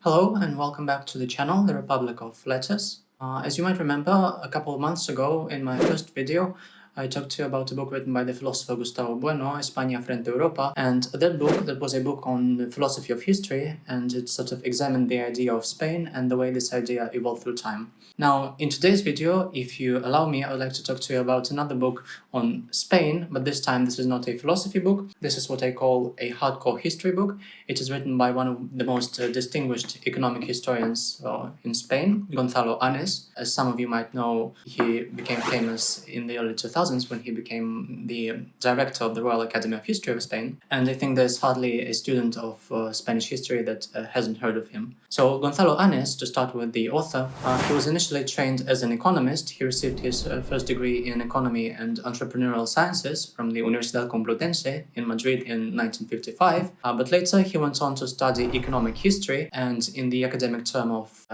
Hello and welcome back to the channel, The Republic of Letters. Uh, as you might remember, a couple of months ago in my first video I talked to you about a book written by the philosopher Gustavo Bueno, España frente Europa, and that book, that was a book on the philosophy of history, and it sort of examined the idea of Spain and the way this idea evolved through time. Now, in today's video, if you allow me, I would like to talk to you about another book on Spain, but this time this is not a philosophy book, this is what I call a hardcore history book. It is written by one of the most uh, distinguished economic historians uh, in Spain, Gonzalo Anes. As some of you might know, he became famous in the early 2000s 2000s when he became the director of the Royal Academy of History of Spain, and I think there's hardly a student of uh, Spanish history that uh, hasn't heard of him. So Gonzalo Anes, to start with the author, uh, he was initially trained as an economist. He received his uh, first degree in economy and entrepreneurial sciences from the Universidad Complutense in Madrid in 1955, uh, but later he went on to study economic history and in the academic term of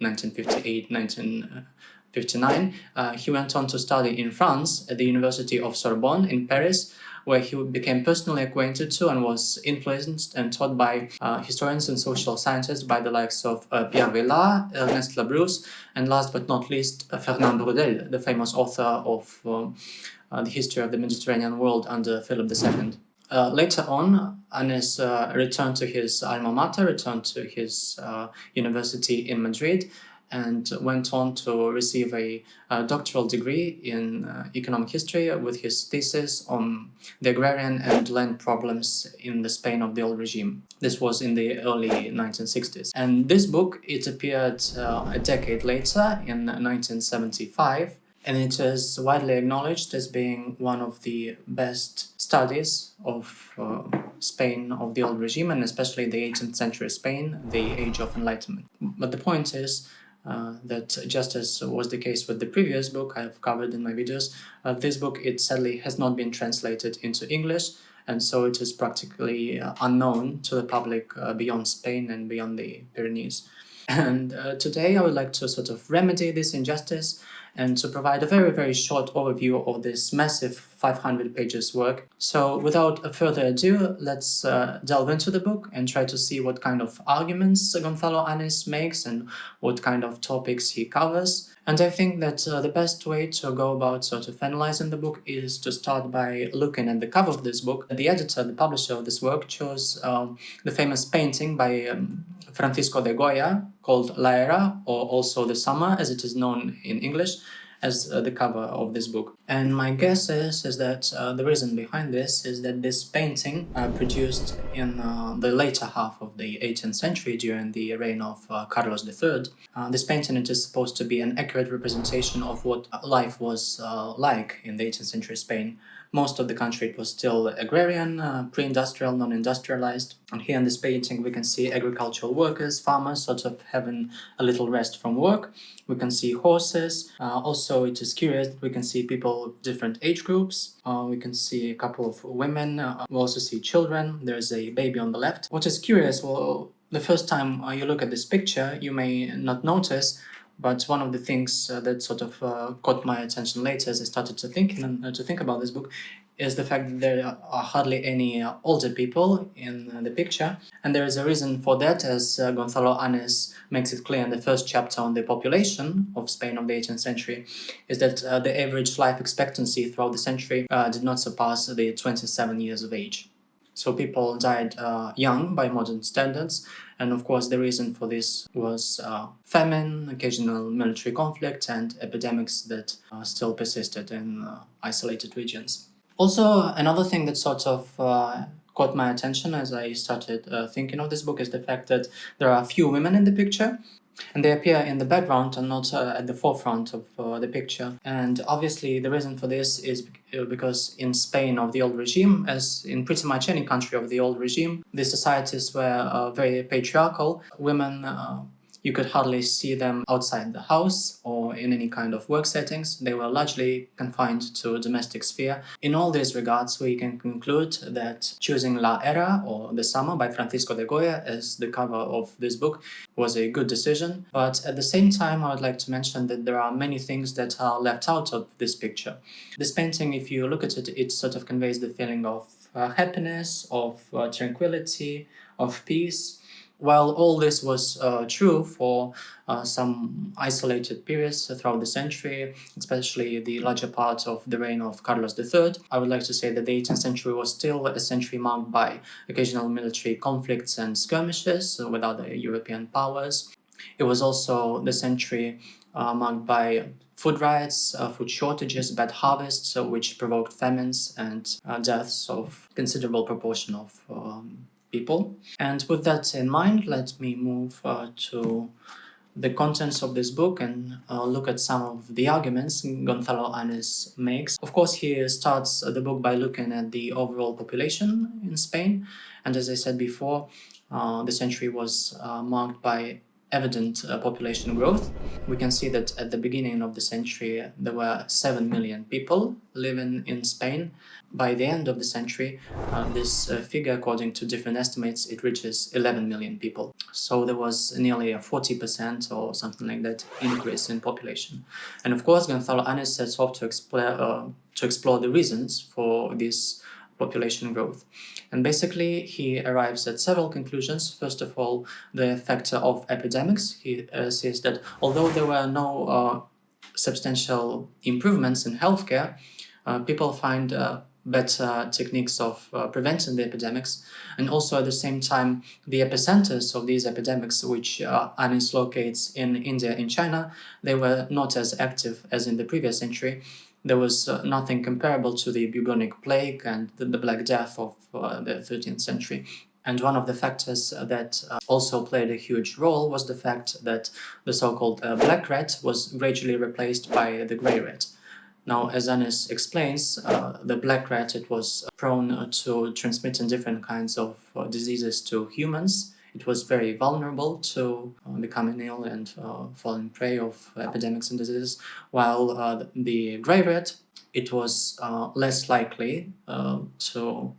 1958, 19... 59, uh, he went on to study in France at the University of Sorbonne in Paris, where he became personally acquainted to and was influenced and taught by uh, historians and social scientists by the likes of uh, Pierre Vilar, Ernest Labrousse, and last but not least, uh, Fernand Braudel, the famous author of uh, uh, The History of the Mediterranean World under Philip II. Uh, later on, Anes uh, returned to his alma mater, returned to his uh, university in Madrid, and went on to receive a, a doctoral degree in uh, economic history with his thesis on the agrarian and land problems in the Spain of the old regime. This was in the early 1960s. And this book, it appeared uh, a decade later in 1975 and it is widely acknowledged as being one of the best studies of uh, Spain of the old regime and especially the 18th century Spain, the age of enlightenment. But the point is uh, that just as was the case with the previous book I've covered in my videos, uh, this book it sadly has not been translated into English and so it is practically uh, unknown to the public uh, beyond Spain and beyond the Pyrenees. And uh, today I would like to sort of remedy this injustice and to provide a very, very short overview of this massive 500 pages work. So without further ado, let's uh, delve into the book and try to see what kind of arguments Gonzalo Anes makes and what kind of topics he covers. And I think that uh, the best way to go about sort of analyzing the book is to start by looking at the cover of this book. The editor, the publisher of this work, chose um, the famous painting by um, Francisco de Goya called La Era, or also The Summer as it is known in English, as uh, the cover of this book. And my guess is, is that uh, the reason behind this is that this painting uh, produced in uh, the later half of the 18th century during the reign of uh, Carlos III. Uh, this painting it is supposed to be an accurate representation of what life was like in the 18th century Spain most of the country was still agrarian, uh, pre-industrial, non-industrialized. And here in this painting we can see agricultural workers, farmers sort of having a little rest from work. We can see horses. Uh, also it is curious that we can see people of different age groups. Uh, we can see a couple of women. Uh, we also see children. There's a baby on the left. What is curious, well, the first time uh, you look at this picture, you may not notice but one of the things uh, that sort of uh, caught my attention later as I started to think and uh, to think about this book is the fact that there are hardly any uh, older people in uh, the picture. And there is a reason for that, as uh, Gonzalo Anes makes it clear in the first chapter on the population of Spain of the 18th century, is that the average life expectancy throughout the century did not surpass the 27 years of age. So people died uh, young by modern standards, and of course the reason for this was uh, famine, occasional military conflict, and epidemics that uh, still persisted in uh, isolated regions. Also, another thing that sort of uh, caught my attention as I started uh, thinking of this book is the fact that there are few women in the picture, and they appear in the background and not uh, at the forefront of uh, the picture. And obviously the reason for this is uh, because in Spain of the old regime, as in pretty much any country of the old regime, the societies were uh, very patriarchal. Women uh, You could hardly see them outside the house or in any kind of work settings. They were largely confined to a domestic sphere. In all these regards, we can conclude that choosing La Era or The Summer by Francisco de Goya as the cover of this book was a good decision. But at the same time, I would like to mention that there are many things that are left out of this picture. This painting, if you look at it, it sort of conveys the feeling of uh, happiness, of uh, tranquility, of peace. While all this was uh, true for uh, some isolated periods throughout the century, especially the larger part of the reign of Carlos III, I would like to say that the 18th century was still a century marked by occasional military conflicts and skirmishes with other European powers. It was also the century uh, marked by food riots, uh, food shortages, bad harvests, uh, which provoked famines and uh, deaths of considerable proportion of um, people. And with that in mind, let me move uh, to the contents of this book and uh, look at some of the arguments Gonzalo Anes makes. Of course, he starts the book by looking at the overall population in Spain. And as I said before, uh, the century was uh, marked by evident uh, population growth. We can see that at the beginning of the century there were 7 million people living in Spain. By the end of the century, uh, this uh, figure, according to different estimates, it reaches 11 million people. So there was nearly a 40% or something like that increase in population. And of course, Gonzalo Anes sets off to explore, uh, to explore the reasons for this population growth. And basically, he arrives at several conclusions. First of all, the factor of epidemics. He uh, says that although there were no uh, substantial improvements in healthcare, uh, people find uh, better techniques of uh, preventing the epidemics and also at the same time the epicenters of these epidemics which uh, Anes locates in India and China they were not as active as in the previous century there was uh, nothing comparable to the bubonic plague and the, the Black Death of uh, the 13th century. And one of the factors uh, that uh, also played a huge role was the fact that the so-called uh, black rat was gradually replaced by the grey rat. Now, as Anes explains, uh, the black rat it was prone to transmitting different kinds of diseases to humans, it was very vulnerable to uh, becoming ill and uh, falling prey of epidemics and diseases, while uh, the grey rat, it was less likely to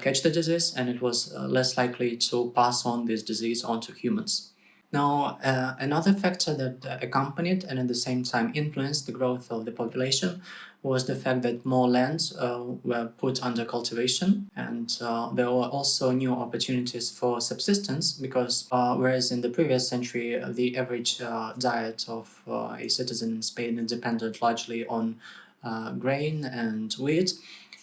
catch the disease and it was less likely to pass on this disease onto humans. Now, uh, another factor that uh, accompanied and at the same time influenced the growth of the population was the fact that more lands uh, were put under cultivation. And uh, there were also new opportunities for subsistence because uh, whereas in the previous century uh, the average diet of a citizen in Spain depended largely on grain and wheat,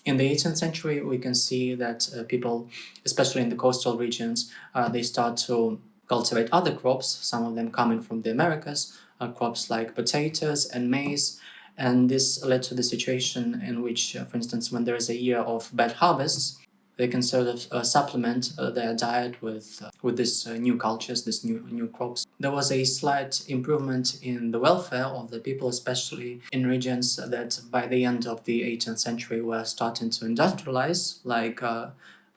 in the 18th century, we can see that uh, people, especially in the coastal regions, uh, they start to cultivate other crops, some of them coming from the Americas, uh, crops like potatoes and maize, and this led to the situation in which, uh, for instance, when there is a year of bad harvests, they can sort of uh, supplement uh, their diet with uh, with these uh, new cultures, these new new crops. There was a slight improvement in the welfare of the people, especially in regions that by the end of the 18th century were starting to industrialize, like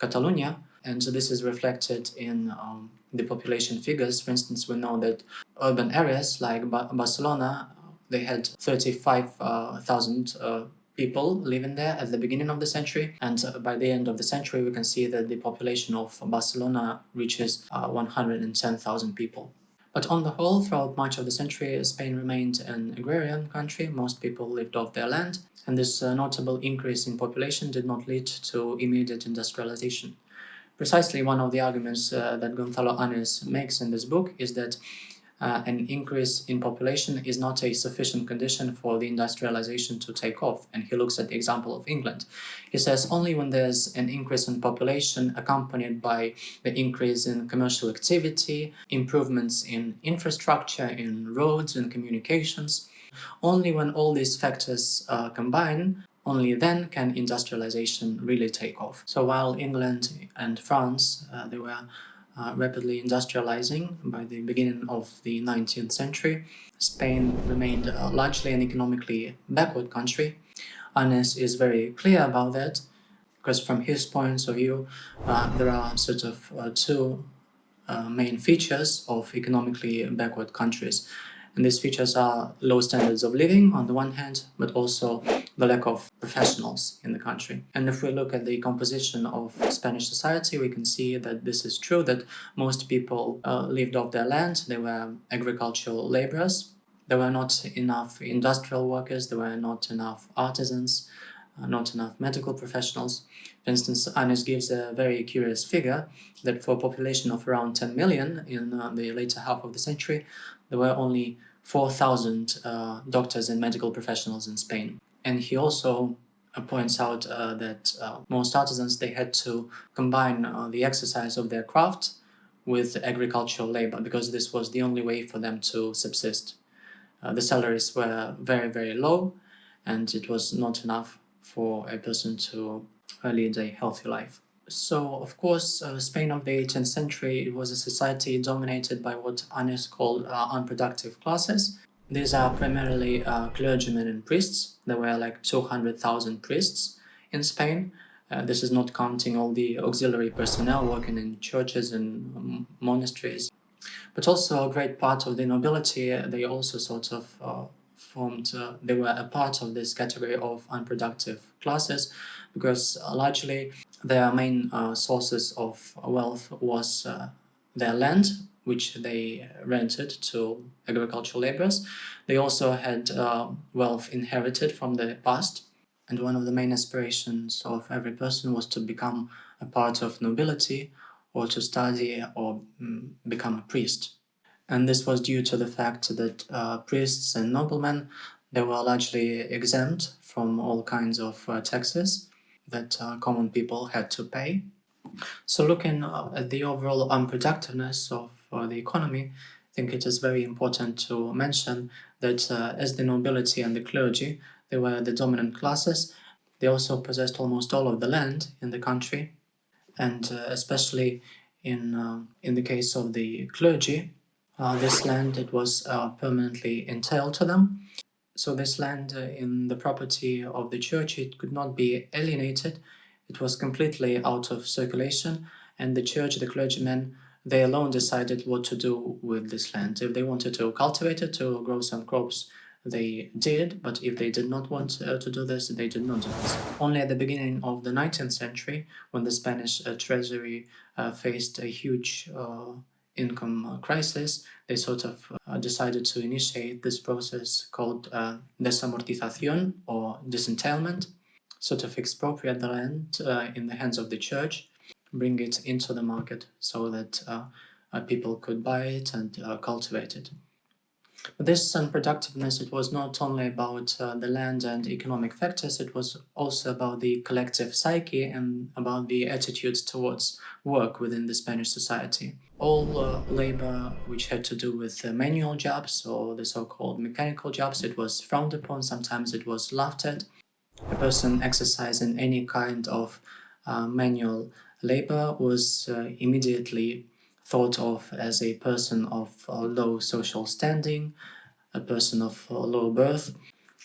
Catalonia, and so this is reflected in um, the population figures. For instance, we know that urban areas like ba Barcelona, they had 35,000 uh, uh, people living there at the beginning of the century and uh, by the end of the century we can see that the population of Barcelona reaches uh, 110,000 people. But on the whole, throughout much of the century, Spain remained an agrarian country, most people lived off their land, and this uh, notable increase in population did not lead to immediate industrialization precisely one of the arguments uh, that Gonzalo Anes makes in this book is that uh, an increase in population is not a sufficient condition for the industrialization to take off. And he looks at the example of England. He says only when there's an increase in population accompanied by the increase in commercial activity, improvements in infrastructure, in roads and communications, only when all these factors uh, combine only then can industrialization really take off. So while England and France, uh, they were uh, rapidly industrializing by the beginning of the 19th century, Spain remained uh, largely an economically backward country. Anes is very clear about that, because from his point of view, uh, there are sort of uh, two uh, main features of economically backward countries. And these features are low standards of living on the one hand, but also the lack of professionals in the country. And if we look at the composition of Spanish society, we can see that this is true, that most people uh, lived off their land, they were agricultural laborers, there were not enough industrial workers, there were not enough artisans, uh, not enough medical professionals. For instance, Anes gives a very curious figure that for a population of around 10 million in uh, the later half of the century, there were only 4,000 uh, doctors and medical professionals in Spain. And he also uh, points out uh, that uh, most artisans, they had to combine the exercise of their craft with agricultural labor because this was the only way for them to subsist. the salaries were very, very low and it was not enough for a person to lead a healthy life. So, of course, uh, Spain of the 18th century it was a society dominated by what Anes called uh, unproductive classes. These are primarily uh, clergymen and priests. There were like 200,000 priests in Spain. Uh, this is not counting all the auxiliary personnel working in churches and um, monasteries. But also a great part of the nobility, uh, they also sort of uh, formed, they were a part of this category of unproductive classes because largely their main uh, sources of wealth was uh, their land, which they rented to agricultural laborers. They also had uh, wealth inherited from the past, and one of the main aspirations of every person was to become a part of nobility or to study or mm, become a priest. And this was due to the fact that uh, priests and noblemen, they were largely exempt from all kinds of uh, taxes that uh, common people had to pay. So looking uh, at the overall unproductiveness of uh, the economy, I think it is very important to mention that uh, as the nobility and the clergy, they were the dominant classes, they also possessed almost all of the land in the country, and uh, especially in, um, in the case of the clergy, uh, this land it was permanently entailed to them, so this land uh, in the property of the church, it could not be alienated. It was completely out of circulation. And the church, the clergymen, they alone decided what to do with this land. If they wanted to cultivate it, to grow some crops, they did, but if they did not want uh, to do this, they did not do this. Only at the beginning of the 19th century, when the Spanish uh, treasury uh, faced a huge uh, income uh, crisis, they sort of uh, decided to initiate this process called desamortización or disentailment, sort of expropriate the land in the hands of the church, bring it into the market so that uh, uh, people could buy it and cultivate it. This unproductiveness, it was not only about uh, the land and economic factors, it was also about the collective psyche and about the attitudes towards work within the Spanish society. All uh, labor which had to do with uh, manual jobs or the so-called mechanical jobs, it was frowned upon, sometimes it was laughed at. A person exercising any kind of uh, manual labor was uh, immediately thought of as a person of uh, low social standing, a person of uh, low birth,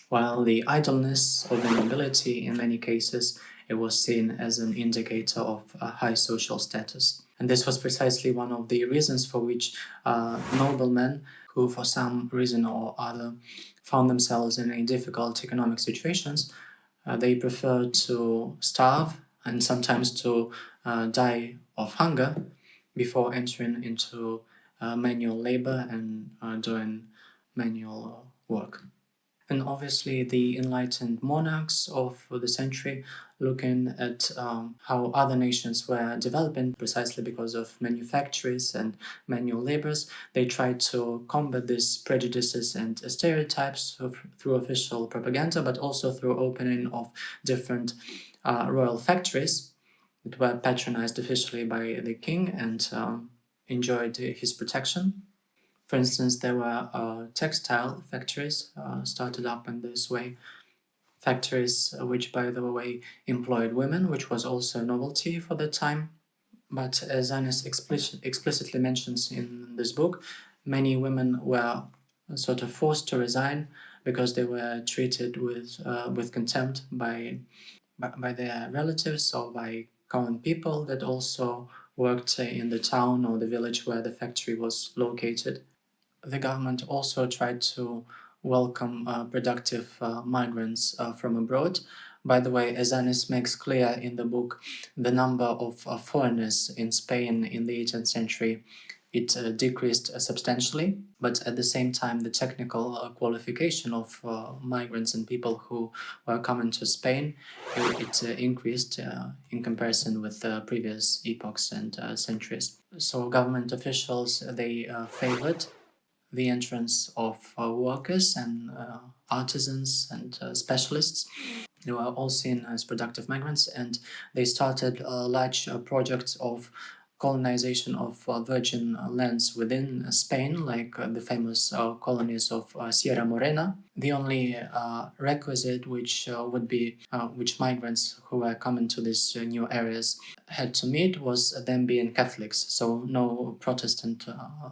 while the idleness of the nobility in many cases it was seen as an indicator of high social status. And this was precisely one of the reasons for which uh, noblemen who for some reason or other found themselves in a difficult economic situations, uh, they preferred to starve and sometimes to uh, die of hunger before entering into uh, manual labor and uh, doing manual work. And obviously the enlightened monarchs of the century looking at um, how other nations were developing precisely because of manufactories and manual labors, they tried to combat these prejudices and stereotypes through official propaganda, but also through opening of different uh, royal factories that were patronized officially by the king and um, enjoyed his protection. For instance, there were uh, textile factories uh, started up in this way, factories which, by the way, employed women, which was also a novelty for the time. But as Anes explicit, explicitly mentions in this book, many women were sort of forced to resign because they were treated with uh, with contempt by, by their relatives or by common people that also worked in the town or the village where the factory was located. The government also tried to welcome uh, productive uh, migrants uh, from abroad. By the way, as Anes makes clear in the book, the number of uh, foreigners in Spain in the 18th century it uh, decreased uh, substantially, but at the same time the technical uh, qualification of uh, migrants and people who were coming to Spain, it, it uh, increased uh, in comparison with previous epochs and centuries. So government officials, they favored the entrance of workers and artisans and specialists they were all seen as productive migrants and they started large projects of colonization of uh, virgin uh, lands within uh, Spain, like uh, the famous uh, colonies of uh, Sierra Morena. The only requisite which would be which migrants who were coming to these new areas had to meet was them being Catholics, so no Protestant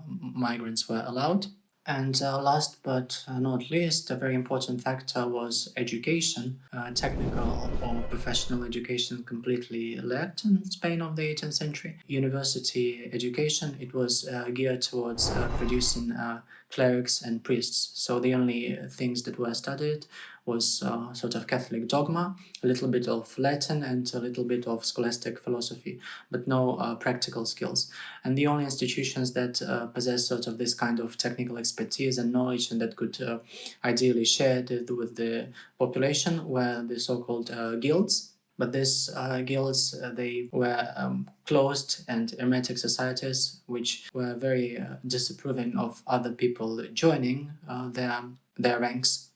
migrants were allowed. And uh, last but uh, not least, a very important factor was education. Uh, technical or professional education completely lacked in Spain of the 18th century. University education, it was uh, geared towards uh, producing uh, clerics and priests. So the only things that were studied was uh, sort of Catholic dogma, a little bit of Latin and a little bit of scholastic philosophy, but no uh, practical skills. And the only institutions that uh, possess sort of this kind of technical expertise and knowledge and that could uh, ideally share it with the population were the so-called uh, guilds. But these uh, guilds, they were um, closed and hermetic societies, which were very disapproving of other people joining their, their ranks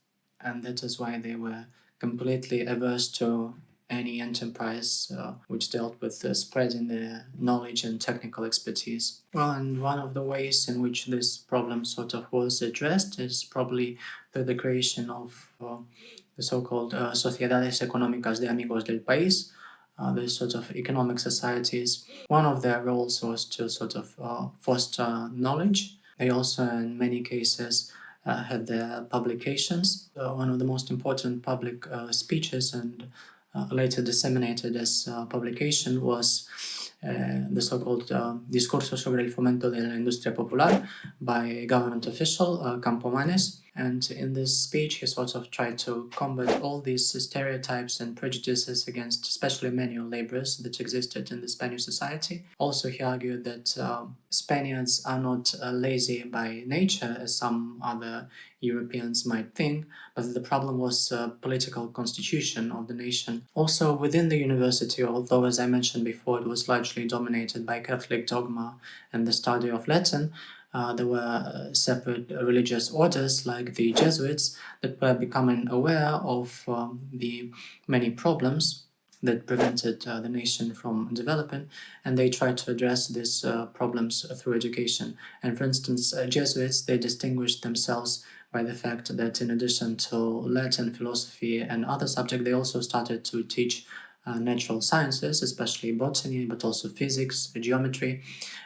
and that is why they were completely averse to any enterprise uh, which dealt with uh, spreading the knowledge and technical expertise. Well, and one of the ways in which this problem sort of was addressed is probably through the creation of uh, the so-called uh, Sociedades Económicas de Amigos del País, uh, the sort of economic societies. One of their roles was to sort of uh, foster knowledge. They also, in many cases, had their publications. Uh, one of the most important public uh, speeches and later disseminated as publication was the so-called Discurso sobre el fomento de la industria popular by government official, Campomanes, and in this speech, he sort of tried to combat all these stereotypes and prejudices against especially manual laborers that existed in the Spanish society. Also, he argued that um, Spaniards are not uh, lazy by nature, as some other Europeans might think, but the problem was the political constitution of the nation. Also, within the university, although as I mentioned before, it was largely dominated by Catholic dogma and the study of Latin, uh, there were uh, separate religious orders like the Jesuits that were becoming aware of um, the many problems that prevented uh, the nation from developing and they tried to address these uh, problems through education. And for instance, uh, Jesuits, they distinguished themselves by the fact that in addition to Latin philosophy and other subjects, they also started to teach uh, natural sciences, especially botany, but also physics, geometry,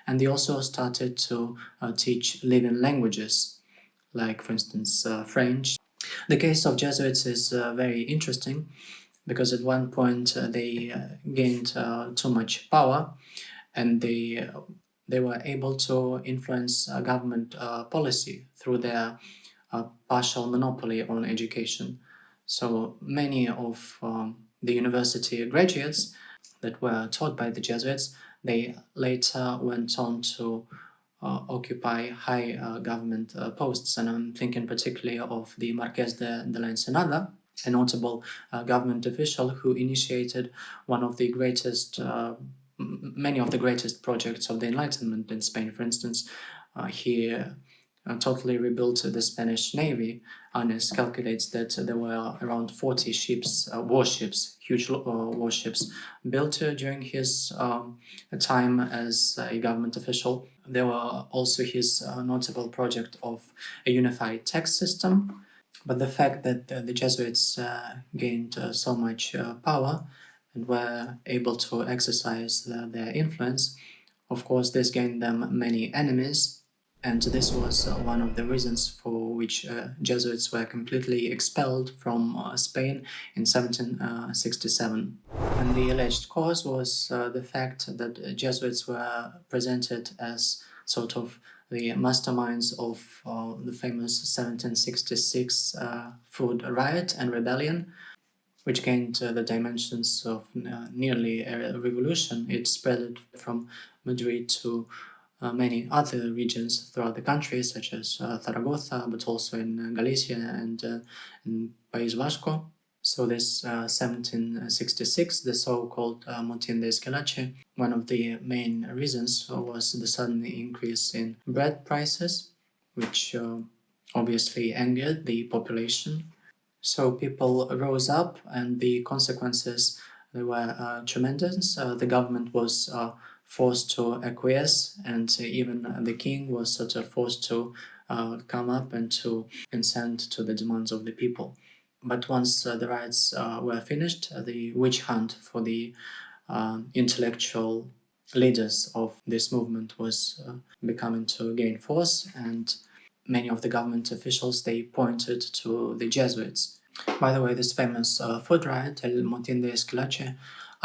and they also started to uh, teach living languages, like for instance uh, French. The case of Jesuits is uh, very interesting because at one point uh, they uh, gained too much power and they they were able to influence government policy through their partial monopoly on education. So many of um, the university graduates that were taught by the Jesuits, they later went on to uh, occupy high uh, government uh, posts. And I'm thinking particularly of the Marqués de, de la Ensenada, a notable uh, government official who initiated one of the greatest, uh, many of the greatest projects of the Enlightenment in Spain. For instance, uh, he uh, totally rebuilt the Spanish Navy. Anes calculates that there were around 40 ships, uh, warships, huge uh, warships, built uh, during his um, time as a government official. There were also his uh, notable project of a unified tax system. But the fact that the Jesuits gained so much power and were able to exercise their influence, of course, this gained them many enemies and this was uh, one of the reasons for which uh, Jesuits were completely expelled from uh, Spain in 1767. And the alleged cause was the fact that Jesuits were presented as sort of the masterminds of uh, the famous 1766 uh, food riot and rebellion, which gained uh, the dimensions of nearly a revolution. It spread from Madrid to uh, many other regions throughout the country, such as uh, Zaragoza, but also in Galicia and in País Vasco. So this 1766, the so-called Motín de Esquilache, one of the main reasons was the sudden increase in bread prices, which obviously angered the population so people rose up and the consequences they were uh, tremendous. Uh, the government was uh, forced to acquiesce and even the king was sort of forced to uh, come up and to consent to the demands of the people. But once uh, the riots uh, were finished, the witch hunt for the intellectual leaders of this movement was becoming to gain force and many of the government officials they pointed to the Jesuits by the way, this famous uh, food riot, El Motín de Esquilache,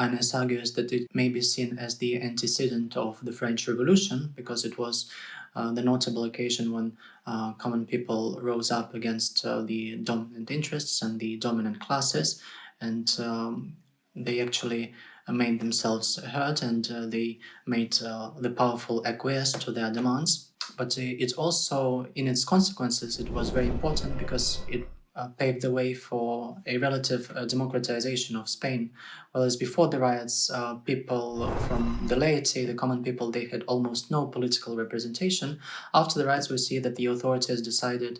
Anes argues that it may be seen as the antecedent of the French Revolution because it was uh, the notable occasion when uh, common people rose up against uh, the dominant interests and the dominant classes and um, they actually made themselves heard and uh, they made uh, the powerful acquiesce to their demands. But it also, in its consequences, it was very important because it uh, paved the way for a relative uh, democratization of Spain. Whereas before the riots, uh, people from the laity, the common people, they had almost no political representation. After the riots, we see that the authorities decided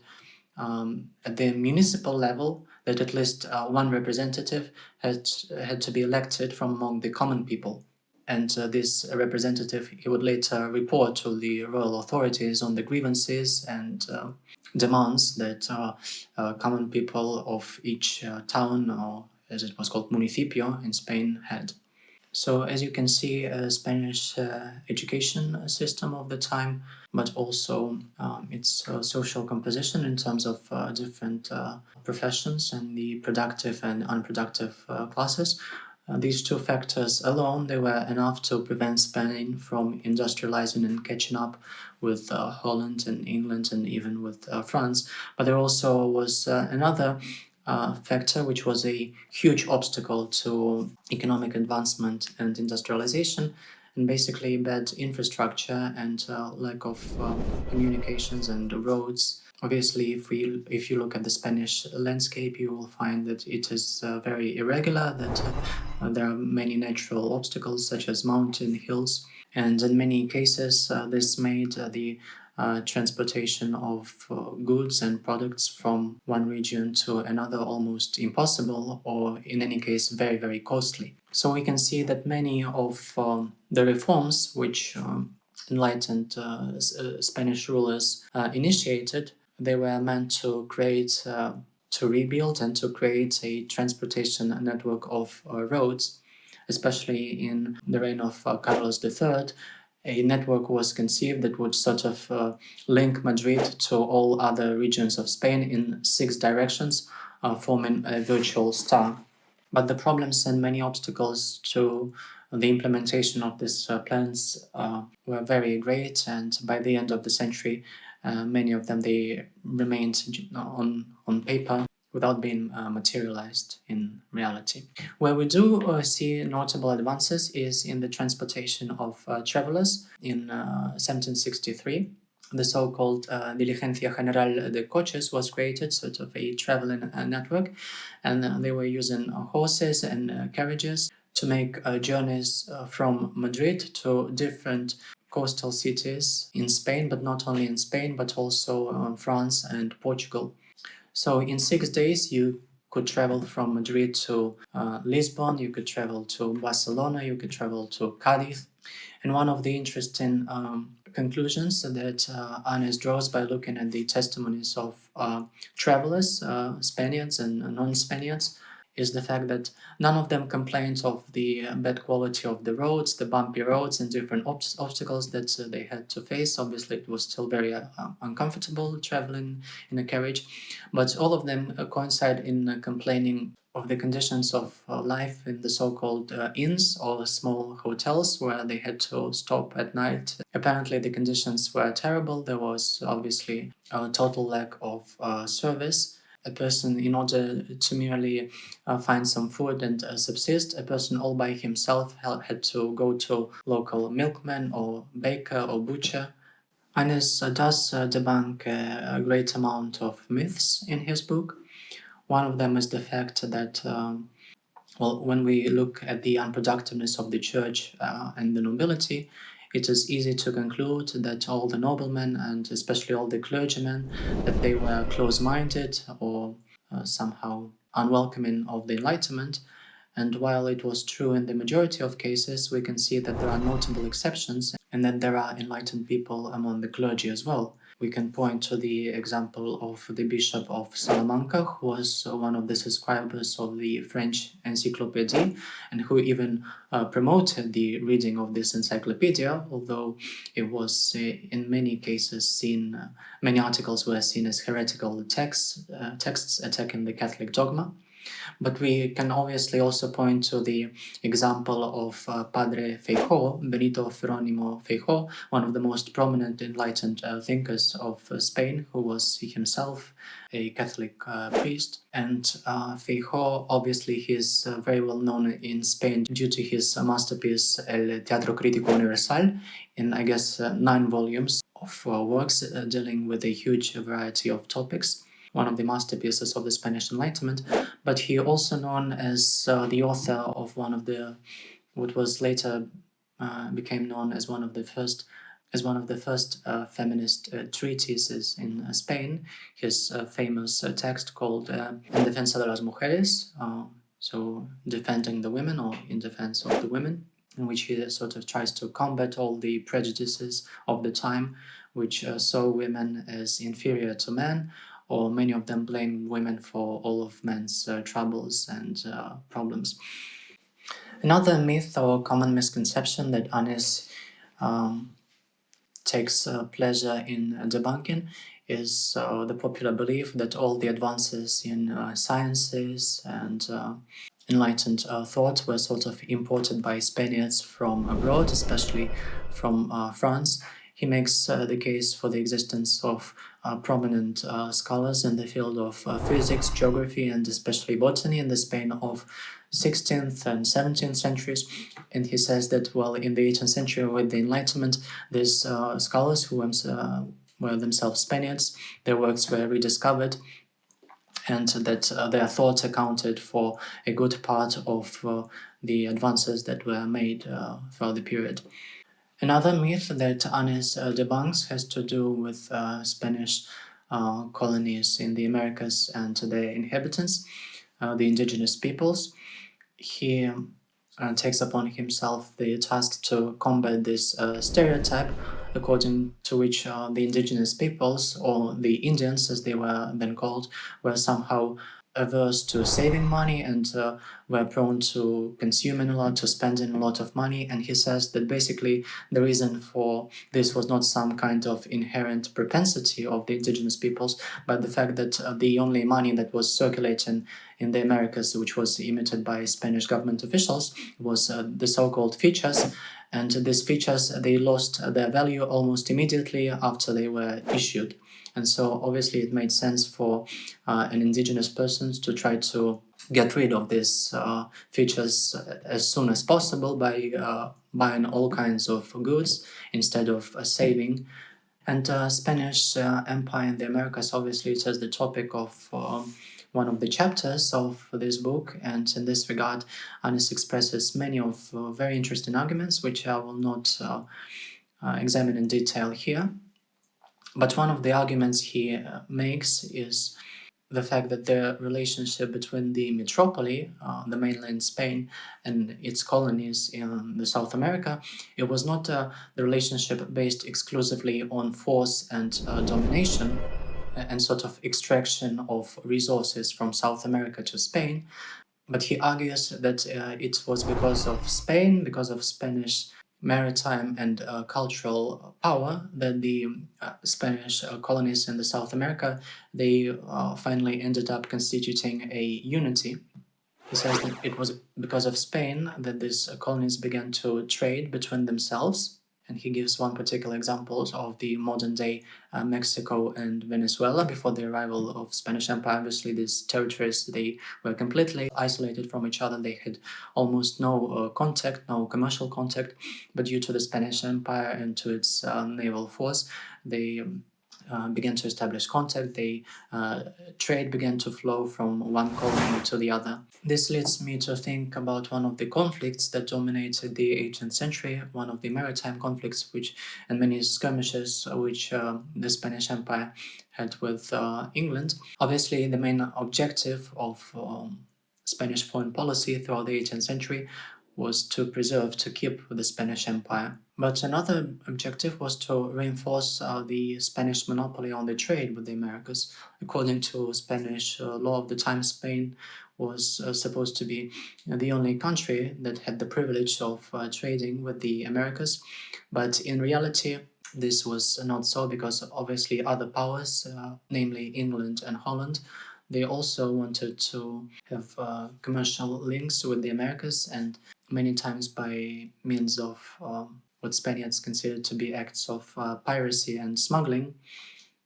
um, at the municipal level that at least uh, one representative had, had to be elected from among the common people. And uh, this representative, he would later report to the royal authorities on the grievances and uh, demands that uh, uh, common people of each uh, town or as it was called municipio in Spain had. So as you can see, a Spanish uh, education system of the time, but also um, its uh, social composition in terms of uh, different professions and the productive and unproductive classes uh, these two factors alone, they were enough to prevent Spain from industrializing and catching up with uh, Holland and England and even with uh, France. But there also was uh, another uh, factor which was a huge obstacle to economic advancement and industrialization and basically bad infrastructure and uh, lack of communications and roads Obviously, if we if you look at the Spanish landscape, you will find that it is uh, very irregular, that uh, there are many natural obstacles such as mountain hills, and in many cases uh, this made uh, the uh, transportation of uh, goods and products from one region to another almost impossible or in any case very very costly. So we can see that many of um, the reforms which um, enlightened Spanish rulers initiated they were meant to create, uh, to rebuild and to create a transportation network of uh, roads, especially in the reign of uh, Carlos III. A network was conceived that would sort of uh, link Madrid to all other regions of Spain in six directions, uh, forming a virtual star. But the problems and many obstacles to the implementation of these uh, plans uh, were very great and by the end of the century uh, many of them they remained on, on paper without being uh, materialized in reality. Where we do uh, see notable advances is in the transportation of uh, travelers in 1763. Uh, the so-called uh, Diligencia General de Coches was created, sort of a traveling network, and they were using horses and carriages to make journeys from Madrid to different coastal cities in Spain, but not only in Spain, but also uh, France and Portugal. So in six days, you could travel from Madrid to uh, Lisbon, you could travel to Barcelona, you could travel to Cadiz. And one of the interesting um, conclusions that uh, draws by looking at the testimonies of uh, travelers, uh, Spaniards and non-Spaniards, is the fact that none of them complained of the uh, bad quality of the roads, the bumpy roads and different ob obstacles that uh, they had to face. Obviously, it was still very uh, uncomfortable traveling in a carriage, but all of them uh, coincide in uh, complaining of the conditions of uh, life in the so-called inns or small hotels where they had to stop at night. Apparently, the conditions were terrible. There was obviously a total lack of service a person in order to merely uh, find some food and uh, subsist, a person all by himself had to go to local milkman or baker or butcher. Anes uh, does uh, debunk a great amount of myths in his book. One of them is the fact that um, well, when we look at the unproductiveness of the church uh, and the nobility, it is easy to conclude that all the noblemen and especially all the clergymen that they were close-minded or uh, somehow unwelcoming of the Enlightenment and while it was true in the majority of cases, we can see that there are notable exceptions and that there are enlightened people among the clergy as well. We can point to the example of the Bishop of Salamanca, who was one of the subscribers of the French Encyclopedia and who even uh, promoted the reading of this encyclopedia, although it was uh, in many cases seen, uh, many articles were seen as heretical texts, uh, texts attacking the Catholic dogma. But we can obviously also point to the example of uh, Padre Feijó, Benito Jerónimo Feijó, one of the most prominent enlightened uh, thinkers of uh, Spain, who was himself a Catholic uh, priest. And uh, Feijó, obviously, he's uh, very well known in Spain due to his masterpiece El Teatro Crítico Universal, in, I guess, nine volumes of works dealing with a huge variety of topics one of the masterpieces of the Spanish Enlightenment, but he also known as uh, the author of one of the, what was later uh, became known as one of the first as one of the first uh, feminist uh, treatises in uh, Spain, his uh, famous text called En defensa de las mujeres, so defending the women or in defense of the women, in which he sort of tries to combat all the prejudices of the time, which saw women as inferior to men, or many of them blame women for all of men's uh, troubles and uh, problems. Another myth or common misconception that Anes um, takes uh, pleasure in debunking is uh, the popular belief that all the advances in uh, sciences and uh, enlightened thought were sort of imported by Spaniards from abroad, especially from France. He makes the case for the existence of uh, prominent uh, scholars in the field of uh, physics, geography, and especially botany in the Spain of 16th and 17th centuries. And he says that, well, in the 18th century with the Enlightenment, these uh, scholars who uh, were themselves Spaniards, their works were rediscovered and that uh, their thoughts accounted for a good part of the advances that were made throughout the period. Another myth that Anes uh, debunks has to do with uh, Spanish uh, colonies in the Americas and their inhabitants, uh, the indigenous peoples. He uh, takes upon himself the task to combat this uh, stereotype according to which the indigenous peoples, or the Indians as they were then called, were somehow averse to saving money and uh, were prone to consuming a lot, to spending a lot of money. And he says that basically the reason for this was not some kind of inherent propensity of the indigenous peoples, but the fact that uh, the only money that was circulating in the Americas, which was emitted by Spanish government officials, was uh, the so-called fichas. And these fichas they lost their value almost immediately after they were issued. And so obviously it made sense for uh, an indigenous person to try to get rid of these uh, fichas as soon as possible by uh, buying all kinds of goods instead of uh, saving. And uh, Spanish uh, Empire in the Americas obviously it is the topic of um, one of the chapters of this book and in this regard Anes expresses many of very interesting arguments which I will not examine in detail here. But one of the arguments he uh, makes is the fact that the relationship between the metropole, uh, the mainland Spain, and its colonies in the South America, it was not uh, the relationship based exclusively on force and uh, domination and sort of extraction of resources from South America to Spain, but he argues that uh, it was because of Spain, because of Spanish maritime and uh, cultural power that the uh, Spanish uh, colonies in the South America, they uh, finally ended up constituting a unity. He says that it was because of Spain that these colonies began to trade between themselves and he gives one particular example of the modern day uh, Mexico and Venezuela before the arrival of Spanish Empire. Obviously, these territories, they were completely isolated from each other. They had almost no uh, contact, no commercial contact, but due to the Spanish Empire and to its uh, naval force, they um, uh, began to establish contact, they uh, trade began to flow from one colony to the other. This leads me to think about one of the conflicts that dominated the 18th century, one of the maritime conflicts which and many skirmishes which uh, the Spanish Empire had with uh, England. Obviously the main objective of um, Spanish foreign policy throughout the 18th century was to preserve, to keep the Spanish Empire. But another objective was to reinforce uh, the Spanish monopoly on the trade with the Americas. According to Spanish uh, law of the time, Spain was uh, supposed to be the only country that had the privilege of uh, trading with the Americas. But in reality, this was not so because obviously other powers, uh, namely England and Holland, they also wanted to have uh, commercial links with the Americas and many times by means of um, what Spaniards considered to be acts of uh, piracy and smuggling,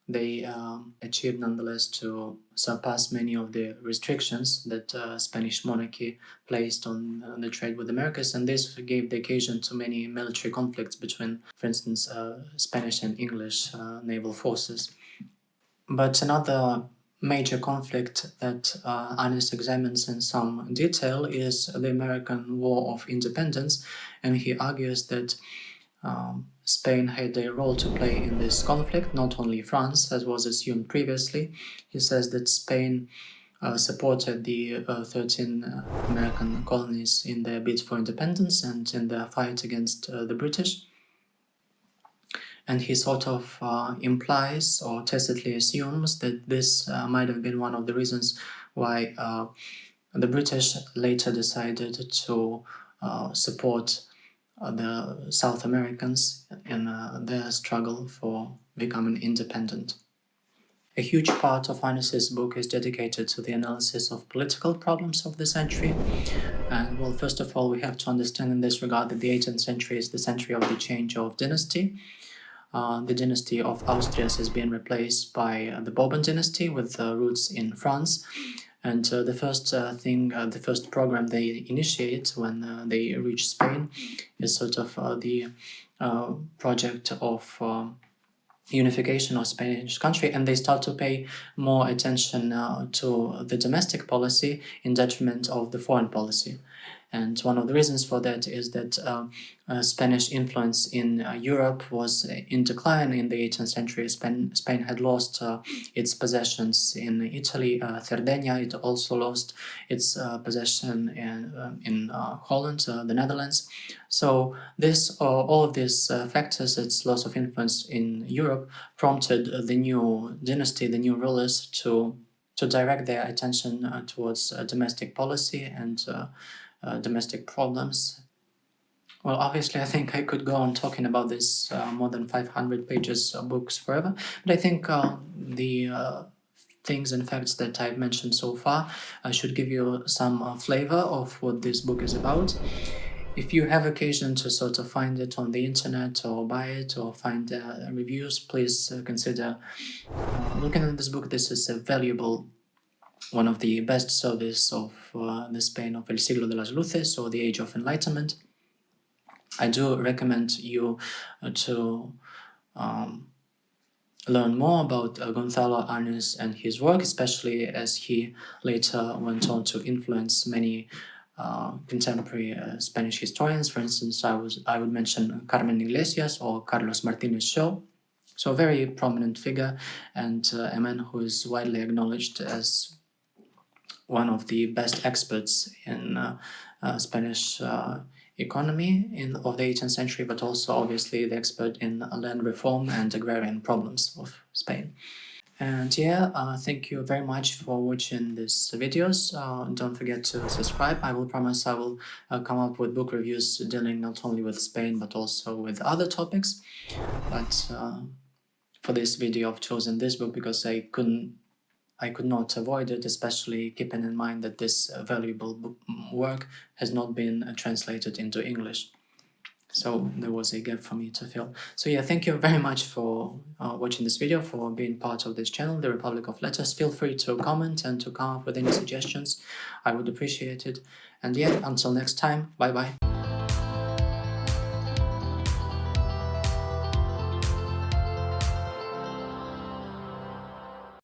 they um, achieved nonetheless to surpass many of the restrictions that uh, Spanish monarchy placed on uh, the trade with Americas and this gave the occasion to many military conflicts between, for instance, uh, Spanish and English uh, naval forces. But another major conflict that uh, Anes examines in some detail is the American War of Independence, and he argues that um, Spain had a role to play in this conflict, not only France, as was assumed previously. He says that Spain uh, supported the uh, 13 uh, American colonies in their bid for independence and in their fight against uh, the British and he sort of uh, implies or tacitly assumes that this uh, might have been one of the reasons why uh, the British later decided to uh, support uh, the South Americans in uh, their struggle for becoming independent. A huge part of Anes's book is dedicated to the analysis of political problems of the century. And well, first of all, we have to understand in this regard that the 18th century is the century of the change of dynasty. Uh, the dynasty of Austrias has been replaced by uh, the Bourbon dynasty with uh, roots in France. And uh, the first uh, thing, the first program they initiate when they reach Spain is sort of the project of um, unification of Spanish country and they start to pay more attention uh, to the domestic policy in detriment of the foreign policy. And one of the reasons for that is that uh, uh, Spanish influence in uh, Europe was in decline in the 18th century. Spain, Spain had lost uh, its possessions in Italy, uh, Sardinia. It also lost its uh, possession in, in Holland, the Netherlands. So this, all of these factors, its loss of influence in Europe, prompted the new dynasty, the new rulers, to to direct their attention towards domestic policy and uh, domestic problems. Well, obviously, I think I could go on talking about this uh, more than 500 pages of books forever, but I think uh, the uh, things and facts that I've mentioned so far uh, should give you some flavor of what this book is about. If you have occasion to sort of find it on the internet or buy it or find reviews, please consider looking at this book. This is a valuable one of the best service of uh, the Spain of El Siglo de las Luces or the Age of Enlightenment. I do recommend you uh, to um, learn more about uh, Gonzalo Anes and his work, especially as he later went on to influence many uh, contemporary uh, Spanish historians. For instance, I was I would mention Carmen Iglesias or Carlos Martinez Shaw. So a very prominent figure and uh, a man who is widely acknowledged as one of the best experts in uh, uh, Spanish uh, economy in of the 18th century, but also obviously the expert in land reform and agrarian problems of Spain. And yeah, uh, thank you very much for watching these videos. Uh, don't forget to subscribe. I will promise I will uh, come up with book reviews dealing not only with Spain but also with other topics. But for this video, I've chosen this book because I couldn't, I could not avoid it, especially keeping in mind that this uh, valuable work has not been uh, translated into English. So there was a gap for me to fill. So yeah thank you very much for uh, watching this video for being part of this channel the republic of letters. Feel free to comment and to come up with any suggestions. I would appreciate it. And yeah until next time bye bye